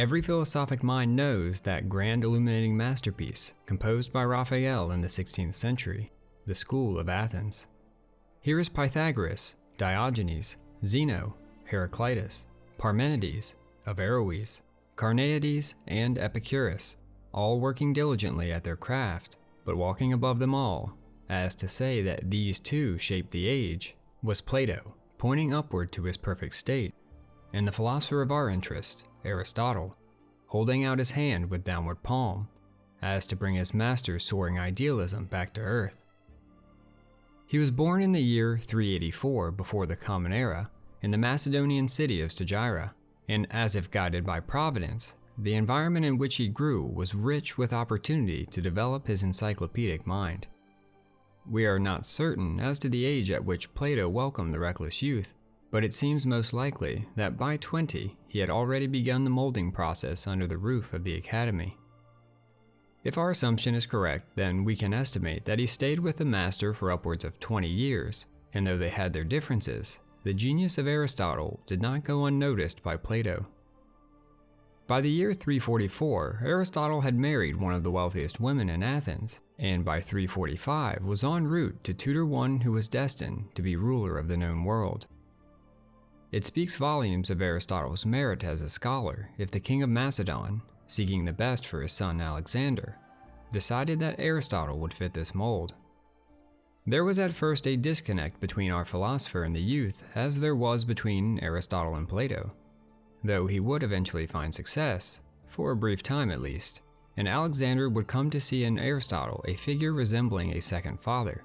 Every philosophic mind knows that grand illuminating masterpiece composed by Raphael in the 16th century, the School of Athens. Here is Pythagoras, Diogenes, Zeno, Heraclitus, Parmenides, Averroes, Carneades, and Epicurus, all working diligently at their craft, but walking above them all, as to say that these two shaped the age, was Plato, pointing upward to his perfect state, and the philosopher of our interest, Aristotle, holding out his hand with downward palm, as to bring his master's soaring idealism back to earth. He was born in the year 384 before the Common Era in the Macedonian city of Stagira, and as if guided by Providence, the environment in which he grew was rich with opportunity to develop his encyclopedic mind. We are not certain as to the age at which Plato welcomed the reckless youth, but it seems most likely that by 20 he had already begun the molding process under the roof of the academy. If our assumption is correct, then we can estimate that he stayed with the master for upwards of 20 years, and though they had their differences, the genius of Aristotle did not go unnoticed by Plato. By the year 344, Aristotle had married one of the wealthiest women in Athens, and by 345 was en route to tutor one who was destined to be ruler of the known world. It speaks volumes of Aristotle's merit as a scholar if the king of Macedon, seeking the best for his son Alexander, decided that Aristotle would fit this mold. There was at first a disconnect between our philosopher and the youth, as there was between Aristotle and Plato though he would eventually find success, for a brief time at least, and Alexander would come to see in Aristotle a figure resembling a second father.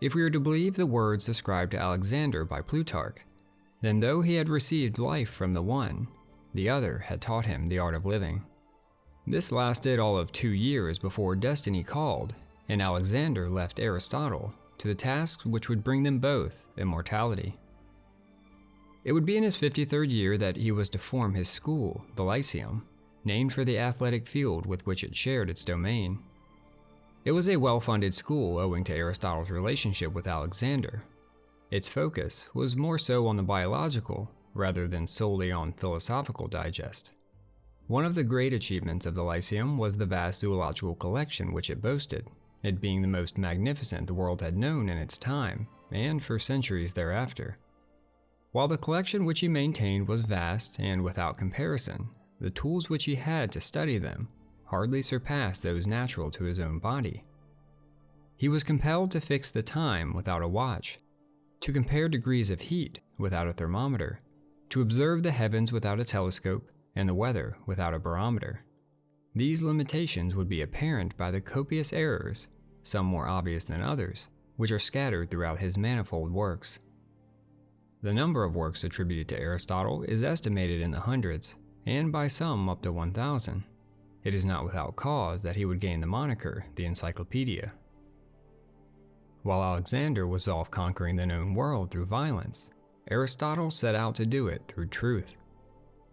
If we are to believe the words ascribed to Alexander by Plutarch, then though he had received life from the one, the other had taught him the art of living. This lasted all of two years before destiny called, and Alexander left Aristotle to the tasks which would bring them both immortality. It would be in his 53rd year that he was to form his school, the Lyceum, named for the athletic field with which it shared its domain. It was a well-funded school owing to Aristotle's relationship with Alexander. Its focus was more so on the biological rather than solely on philosophical digest. One of the great achievements of the Lyceum was the vast zoological collection which it boasted, it being the most magnificent the world had known in its time, and for centuries thereafter. While the collection which he maintained was vast and without comparison, the tools which he had to study them hardly surpassed those natural to his own body. He was compelled to fix the time without a watch, to compare degrees of heat without a thermometer, to observe the heavens without a telescope, and the weather without a barometer. These limitations would be apparent by the copious errors, some more obvious than others, which are scattered throughout his manifold works. The number of works attributed to Aristotle is estimated in the hundreds, and by some up to 1,000. It is not without cause that he would gain the moniker the Encyclopedia. While Alexander was off conquering the known world through violence, Aristotle set out to do it through truth.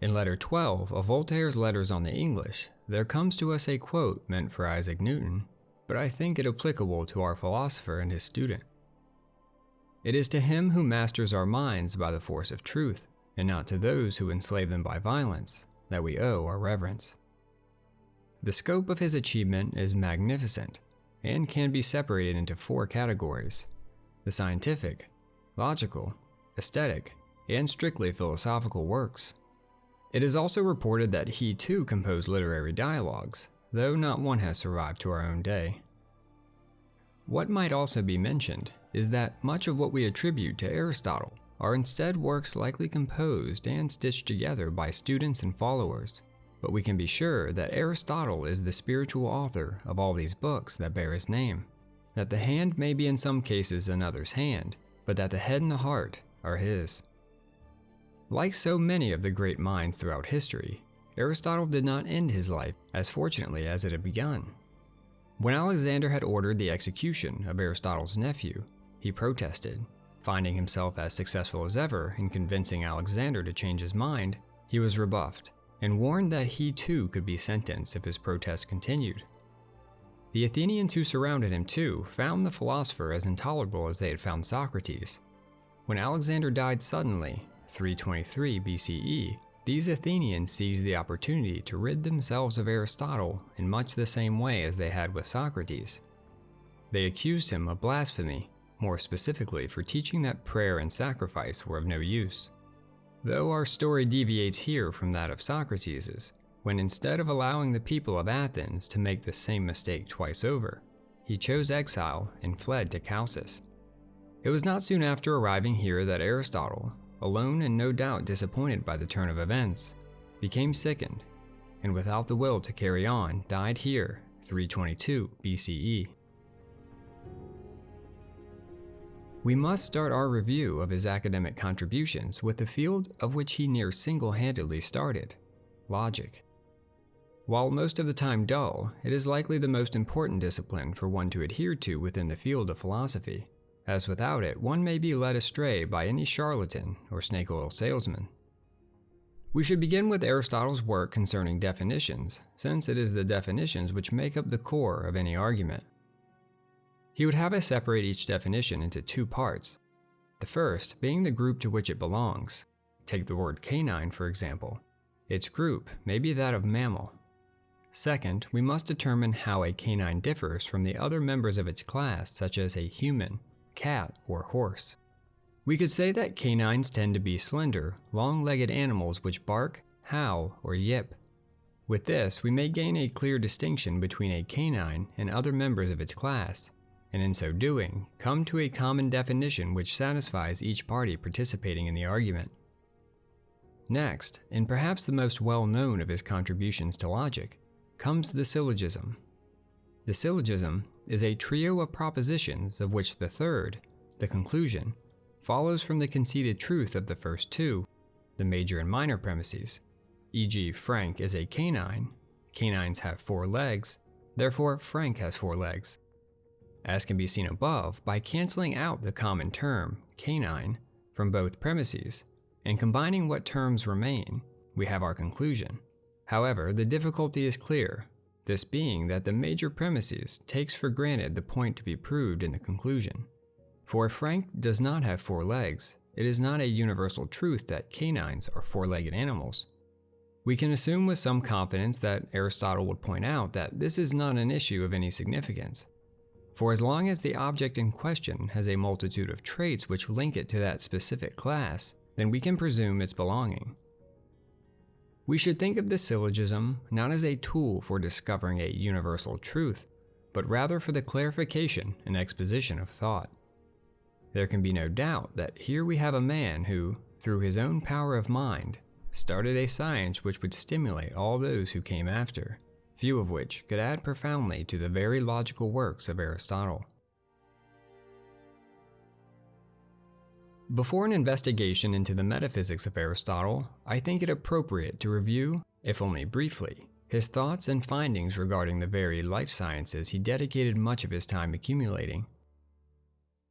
In letter 12 of Voltaire's Letters on the English, there comes to us a quote meant for Isaac Newton, but I think it applicable to our philosopher and his student. It is to him who masters our minds by the force of truth, and not to those who enslave them by violence, that we owe our reverence. The scope of his achievement is magnificent, and can be separated into four categories the scientific, logical, aesthetic, and strictly philosophical works. It is also reported that he too composed literary dialogues, though not one has survived to our own day. What might also be mentioned is that much of what we attribute to Aristotle are instead works likely composed and stitched together by students and followers. But we can be sure that Aristotle is the spiritual author of all these books that bear his name. That the hand may be in some cases another's hand, but that the head and the heart are his. Like so many of the great minds throughout history, Aristotle did not end his life as fortunately as it had begun. When Alexander had ordered the execution of Aristotle's nephew, he protested. Finding himself as successful as ever in convincing Alexander to change his mind, he was rebuffed and warned that he too could be sentenced if his protest continued. The Athenians who surrounded him too found the philosopher as intolerable as they had found Socrates. When Alexander died suddenly, 323 BCE, These Athenians seized the opportunity to rid themselves of Aristotle in much the same way as they had with Socrates. They accused him of blasphemy, more specifically for teaching that prayer and sacrifice were of no use. Though our story deviates here from that of Socrates's, when instead of allowing the people of Athens to make the same mistake twice over, he chose exile and fled to Chalcis. It was not soon after arriving here that Aristotle, alone and no doubt disappointed by the turn of events, became sickened, and without the will to carry on, died here 322 BCE. We must start our review of his academic contributions with the field of which he near single-handedly started, logic. While most of the time dull, it is likely the most important discipline for one to adhere to within the field of philosophy as without it, one may be led astray by any charlatan or snake oil salesman. We should begin with Aristotle's work concerning definitions, since it is the definitions which make up the core of any argument. He would have us separate each definition into two parts. The first being the group to which it belongs. Take the word canine, for example. Its group may be that of mammal. Second, we must determine how a canine differs from the other members of its class, such as a human, cat, or horse. We could say that canines tend to be slender, long-legged animals which bark, howl, or yip. With this, we may gain a clear distinction between a canine and other members of its class, and in so doing, come to a common definition which satisfies each party participating in the argument. Next, and perhaps the most well-known of his contributions to logic, comes the syllogism. The syllogism is a trio of propositions of which the third, the conclusion, follows from the conceded truth of the first two, the major and minor premises, e.g. Frank is a canine, canines have four legs, therefore Frank has four legs. As can be seen above, by canceling out the common term, canine, from both premises, and combining what terms remain, we have our conclusion. However, the difficulty is clear, this being that the major premises takes for granted the point to be proved in the conclusion. For if Frank does not have four legs, it is not a universal truth that canines are four-legged animals. We can assume with some confidence that Aristotle would point out that this is not an issue of any significance. For as long as the object in question has a multitude of traits which link it to that specific class, then we can presume its belonging. We should think of this syllogism not as a tool for discovering a universal truth, but rather for the clarification and exposition of thought. There can be no doubt that here we have a man who, through his own power of mind, started a science which would stimulate all those who came after, few of which could add profoundly to the very logical works of Aristotle. Before an investigation into the metaphysics of Aristotle, I think it appropriate to review, if only briefly, his thoughts and findings regarding the very life sciences he dedicated much of his time accumulating.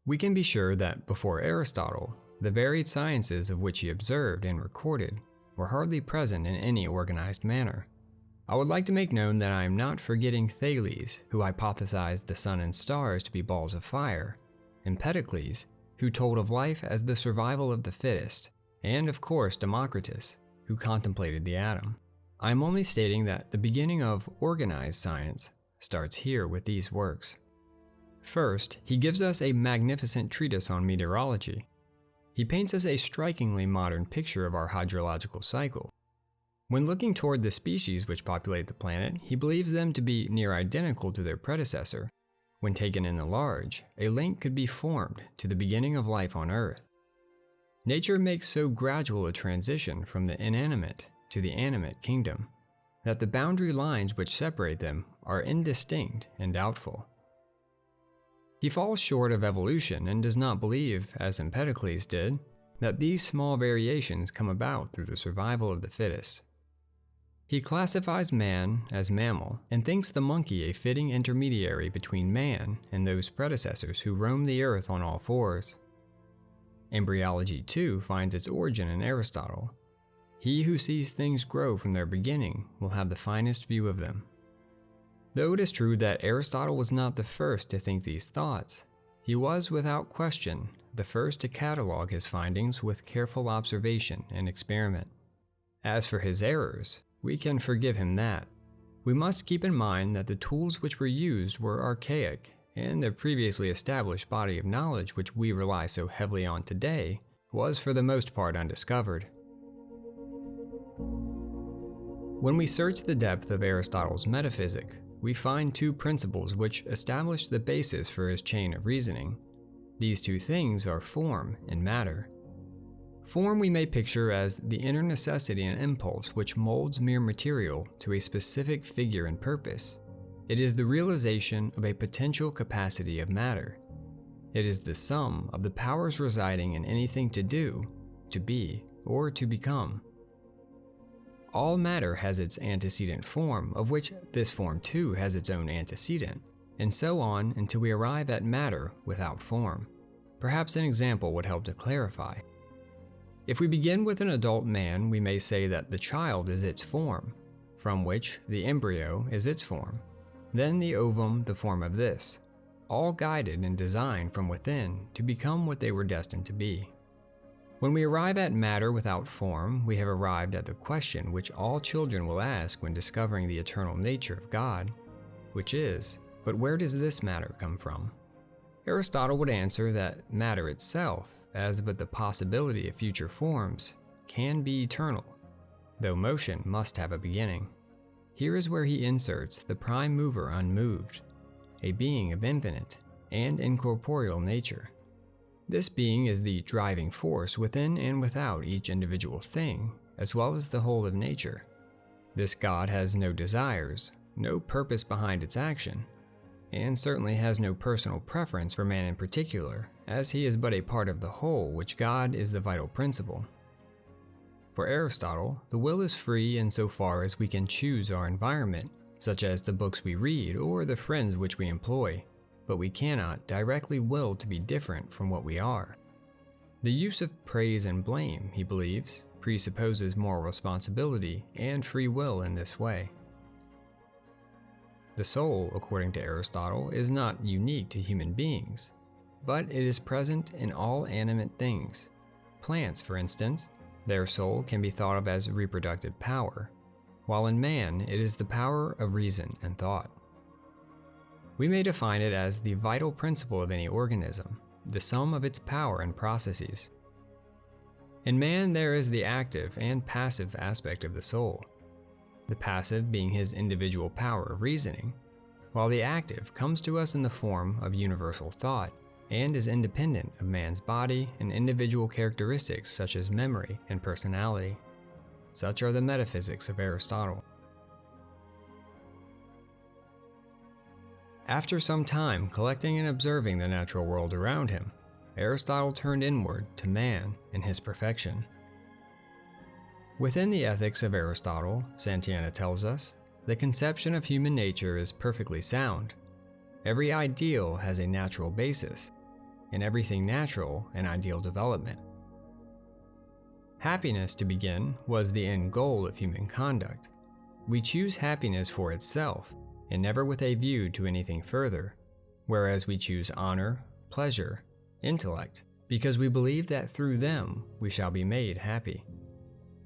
We can be sure that before Aristotle, the varied sciences of which he observed and recorded were hardly present in any organized manner. I would like to make known that I am not forgetting Thales, who hypothesized the sun and stars to be balls of fire, Empedocles, who told of life as the survival of the fittest, and of course Democritus, who contemplated the atom. I am only stating that the beginning of organized science starts here with these works. First, he gives us a magnificent treatise on meteorology. He paints us a strikingly modern picture of our hydrological cycle. When looking toward the species which populate the planet, he believes them to be near identical to their predecessor, when taken in the large, a link could be formed to the beginning of life on Earth. Nature makes so gradual a transition from the inanimate to the animate kingdom that the boundary lines which separate them are indistinct and doubtful. He falls short of evolution and does not believe, as Empedocles did, that these small variations come about through the survival of the fittest. He classifies man as mammal and thinks the monkey a fitting intermediary between man and those predecessors who roamed the earth on all fours. Embryology, too, finds its origin in Aristotle. He who sees things grow from their beginning will have the finest view of them. Though it is true that Aristotle was not the first to think these thoughts, he was without question the first to catalogue his findings with careful observation and experiment. As for his errors, we can forgive him that. We must keep in mind that the tools which were used were archaic, and the previously established body of knowledge which we rely so heavily on today was for the most part undiscovered. When we search the depth of Aristotle's metaphysic, we find two principles which establish the basis for his chain of reasoning. These two things are form and matter. Form we may picture as the inner necessity and impulse which molds mere material to a specific figure and purpose. It is the realization of a potential capacity of matter. It is the sum of the powers residing in anything to do, to be, or to become. All matter has its antecedent form, of which this form too has its own antecedent, and so on until we arrive at matter without form. Perhaps an example would help to clarify. If we begin with an adult man, we may say that the child is its form, from which the embryo is its form, then the ovum the form of this, all guided and designed from within to become what they were destined to be. When we arrive at matter without form, we have arrived at the question which all children will ask when discovering the eternal nature of God, which is, but where does this matter come from? Aristotle would answer that matter itself, as but the possibility of future forms, can be eternal, though motion must have a beginning. Here is where he inserts the prime mover unmoved, a being of infinite and incorporeal nature. This being is the driving force within and without each individual thing, as well as the whole of nature. This God has no desires, no purpose behind its action, and certainly has no personal preference for man in particular, as he is but a part of the whole, which God is the vital principle. For Aristotle, the will is free in so far as we can choose our environment, such as the books we read or the friends which we employ but we cannot directly will to be different from what we are. The use of praise and blame, he believes, presupposes moral responsibility and free will in this way. The soul, according to Aristotle, is not unique to human beings, but it is present in all animate things. Plants, for instance, their soul can be thought of as reproductive power, while in man it is the power of reason and thought. We may define it as the vital principle of any organism, the sum of its power and processes. In man, there is the active and passive aspect of the soul, the passive being his individual power of reasoning, while the active comes to us in the form of universal thought and is independent of man's body and individual characteristics such as memory and personality. Such are the metaphysics of Aristotle. After some time collecting and observing the natural world around him, Aristotle turned inward to man and his perfection. Within the ethics of Aristotle, Santayana tells us, the conception of human nature is perfectly sound. Every ideal has a natural basis, and everything natural and ideal development. Happiness, to begin, was the end goal of human conduct. We choose happiness for itself, and never with a view to anything further, whereas we choose honor, pleasure, intellect, because we believe that through them we shall be made happy.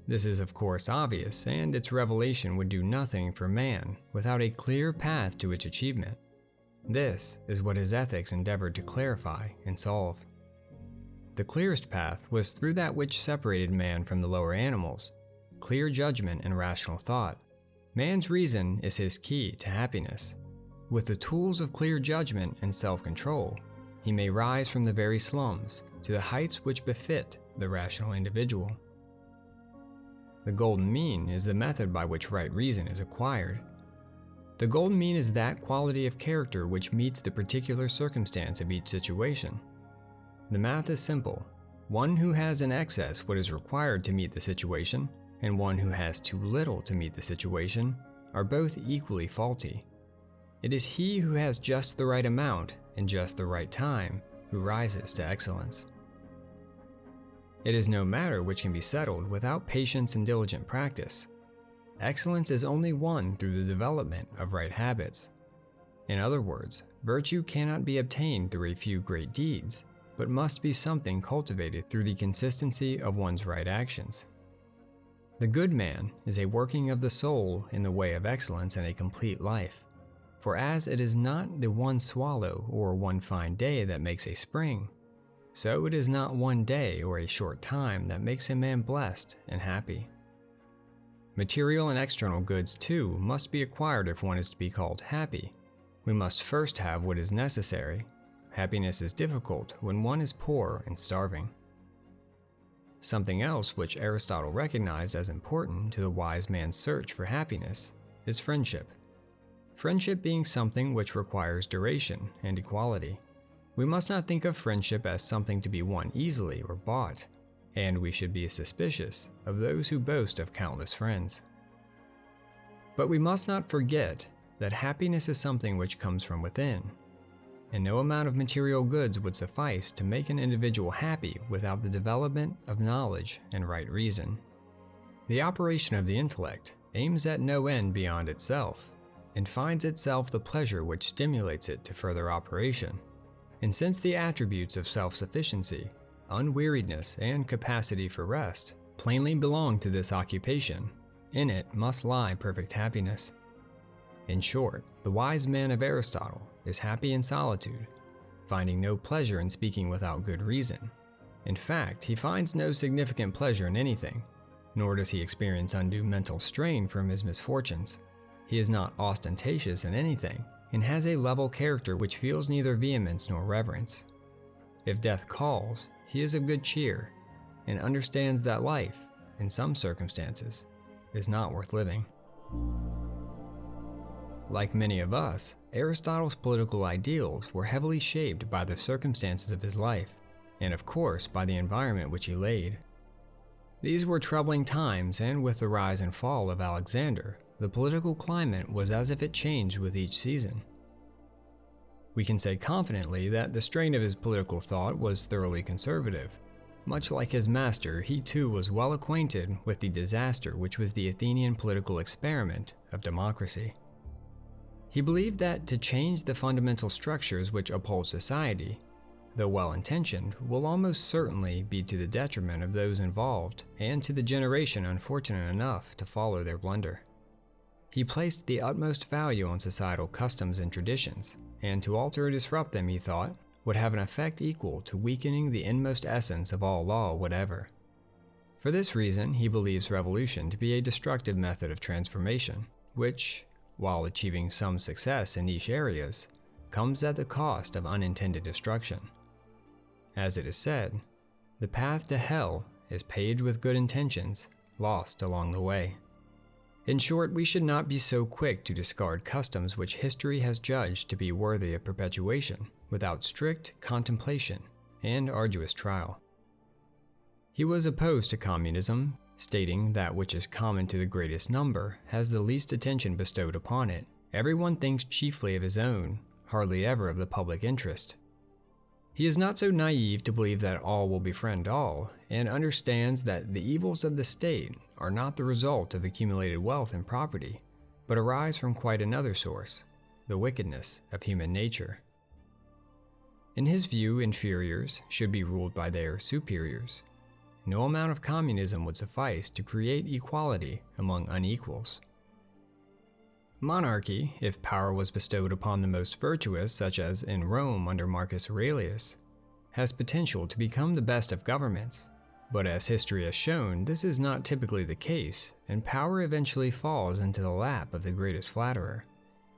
This is of course obvious, and its revelation would do nothing for man without a clear path to its achievement. This is what his ethics endeavored to clarify and solve. The clearest path was through that which separated man from the lower animals, clear judgment and rational thought. Man's reason is his key to happiness. With the tools of clear judgment and self control, he may rise from the very slums to the heights which befit the rational individual. The golden mean is the method by which right reason is acquired. The golden mean is that quality of character which meets the particular circumstance of each situation. The math is simple. One who has in excess what is required to meet the situation and one who has too little to meet the situation are both equally faulty. It is he who has just the right amount and just the right time who rises to excellence. It is no matter which can be settled without patience and diligent practice. Excellence is only won through the development of right habits. In other words, virtue cannot be obtained through a few great deeds, but must be something cultivated through the consistency of one's right actions. The good man is a working of the soul in the way of excellence and a complete life. For as it is not the one swallow or one fine day that makes a spring, so it is not one day or a short time that makes a man blessed and happy. Material and external goods, too, must be acquired if one is to be called happy. We must first have what is necessary. Happiness is difficult when one is poor and starving. Something else which Aristotle recognized as important to the wise man's search for happiness is friendship. Friendship being something which requires duration and equality. We must not think of friendship as something to be won easily or bought, and we should be suspicious of those who boast of countless friends. But we must not forget that happiness is something which comes from within and no amount of material goods would suffice to make an individual happy without the development of knowledge and right reason. The operation of the intellect aims at no end beyond itself, and finds itself the pleasure which stimulates it to further operation. And since the attributes of self sufficiency, unweariedness, and capacity for rest plainly belong to this occupation, in it must lie perfect happiness. In short, the wise man of Aristotle is happy in solitude, finding no pleasure in speaking without good reason. In fact, he finds no significant pleasure in anything, nor does he experience undue mental strain from his misfortunes. He is not ostentatious in anything, and has a level character which feels neither vehemence nor reverence. If death calls, he is of good cheer, and understands that life, in some circumstances, is not worth living. Like many of us, Aristotle's political ideals were heavily shaped by the circumstances of his life, and of course by the environment which he laid. These were troubling times, and with the rise and fall of Alexander, the political climate was as if it changed with each season. We can say confidently that the strain of his political thought was thoroughly conservative. Much like his master, he too was well acquainted with the disaster which was the Athenian political experiment of democracy. He believed that to change the fundamental structures which uphold society, though well intentioned, will almost certainly be to the detriment of those involved and to the generation unfortunate enough to follow their blunder. He placed the utmost value on societal customs and traditions, and to alter or disrupt them, he thought, would have an effect equal to weakening the inmost essence of all law whatever. For this reason, he believes revolution to be a destructive method of transformation, which, while achieving some success in niche areas, comes at the cost of unintended destruction. As it is said, the path to hell is paved with good intentions, lost along the way. In short, we should not be so quick to discard customs which history has judged to be worthy of perpetuation without strict contemplation and arduous trial. He was opposed to communism stating that which is common to the greatest number has the least attention bestowed upon it. Everyone thinks chiefly of his own, hardly ever of the public interest. He is not so naive to believe that all will befriend all, and understands that the evils of the state are not the result of accumulated wealth and property, but arise from quite another source the wickedness of human nature. In his view, inferiors should be ruled by their superiors, no amount of communism would suffice to create equality among unequals. Monarchy, if power was bestowed upon the most virtuous, such as in Rome under Marcus Aurelius, has potential to become the best of governments. But as history has shown, this is not typically the case, and power eventually falls into the lap of the greatest flatterer,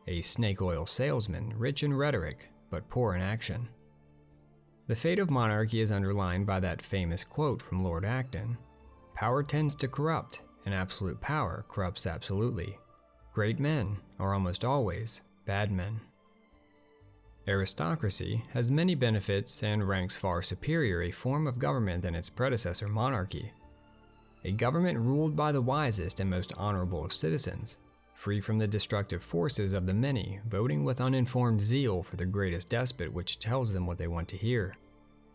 a snake oil salesman rich in rhetoric but poor in action. The fate of monarchy is underlined by that famous quote from Lord Acton Power tends to corrupt, and absolute power corrupts absolutely. Great men are almost always bad men. Aristocracy has many benefits and ranks far superior a form of government than its predecessor monarchy. A government ruled by the wisest and most honorable of citizens, free from the destructive forces of the many, voting with uninformed zeal for the greatest despot which tells them what they want to hear.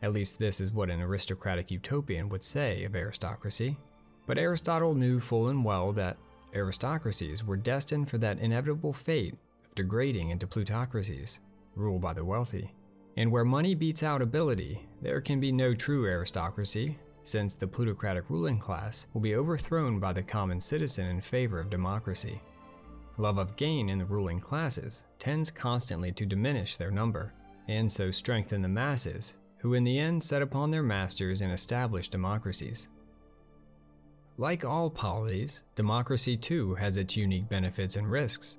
At least this is what an aristocratic utopian would say of aristocracy. But Aristotle knew full and well that aristocracies were destined for that inevitable fate of degrading into plutocracies, ruled by the wealthy. And where money beats out ability, there can be no true aristocracy, since the plutocratic ruling class will be overthrown by the common citizen in favor of democracy. Love of gain in the ruling classes tends constantly to diminish their number, and so strengthen the masses, who in the end set upon their masters and establish democracies. Like all polities, democracy too has its unique benefits and risks.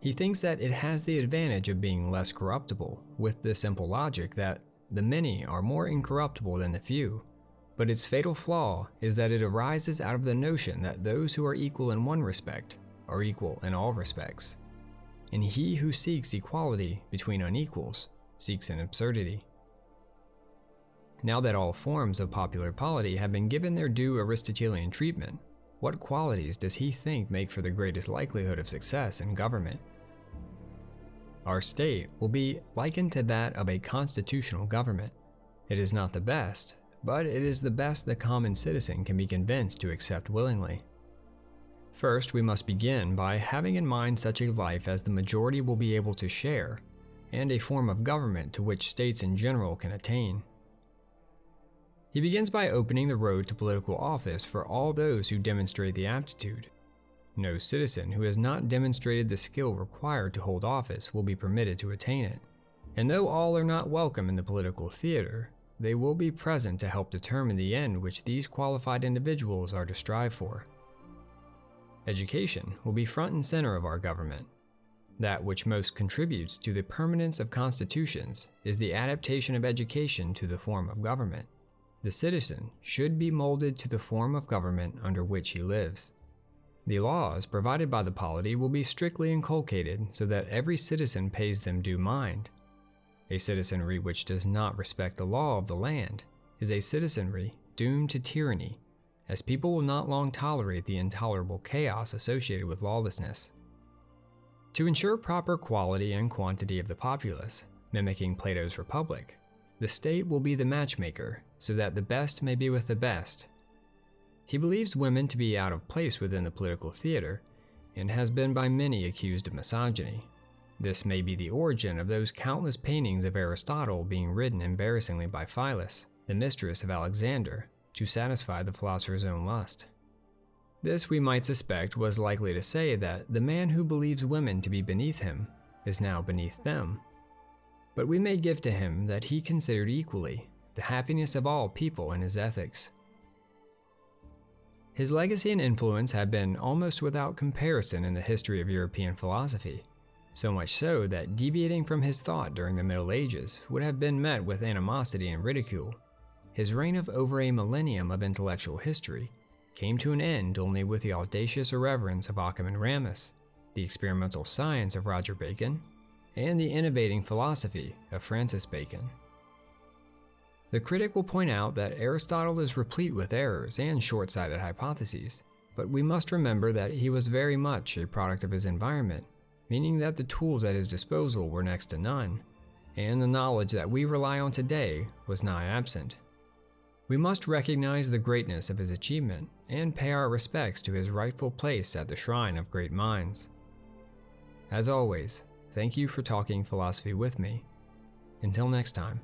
He thinks that it has the advantage of being less corruptible, with the simple logic that the many are more incorruptible than the few. But its fatal flaw is that it arises out of the notion that those who are equal in one respect are equal in all respects. And he who seeks equality between unequals seeks an absurdity. Now that all forms of popular polity have been given their due Aristotelian treatment, what qualities does he think make for the greatest likelihood of success in government? Our state will be likened to that of a constitutional government. It is not the best, but it is the best the common citizen can be convinced to accept willingly. First, we must begin by having in mind such a life as the majority will be able to share, and a form of government to which states in general can attain. He begins by opening the road to political office for all those who demonstrate the aptitude. No citizen who has not demonstrated the skill required to hold office will be permitted to attain it. And though all are not welcome in the political theater, they will be present to help determine the end which these qualified individuals are to strive for. Education will be front and center of our government. That which most contributes to the permanence of constitutions is the adaptation of education to the form of government. The citizen should be molded to the form of government under which he lives. The laws provided by the polity will be strictly inculcated so that every citizen pays them due mind. A citizenry which does not respect the law of the land is a citizenry doomed to tyranny, as people will not long tolerate the intolerable chaos associated with lawlessness. To ensure proper quality and quantity of the populace, mimicking Plato's Republic, the state will be the matchmaker so that the best may be with the best. He believes women to be out of place within the political theater and has been by many accused of misogyny. This may be the origin of those countless paintings of Aristotle being ridden embarrassingly by Phyllis, the mistress of Alexander, to satisfy the philosopher's own lust. This, we might suspect, was likely to say that the man who believes women to be beneath him is now beneath them. But we may give to him that he considered equally the happiness of all people in his ethics. His legacy and influence have been almost without comparison in the history of European philosophy, so much so that deviating from his thought during the Middle Ages would have been met with animosity and ridicule. His reign of over a millennium of intellectual history came to an end only with the audacious irreverence of Occam and Ramus, the experimental science of Roger Bacon, and the innovating philosophy of Francis Bacon. The critic will point out that Aristotle is replete with errors and short sighted hypotheses, but we must remember that he was very much a product of his environment, meaning that the tools at his disposal were next to none, and the knowledge that we rely on today was nigh absent. We must recognize the greatness of his achievement and pay our respects to his rightful place at the shrine of great minds. As always, thank you for talking philosophy with me. Until next time.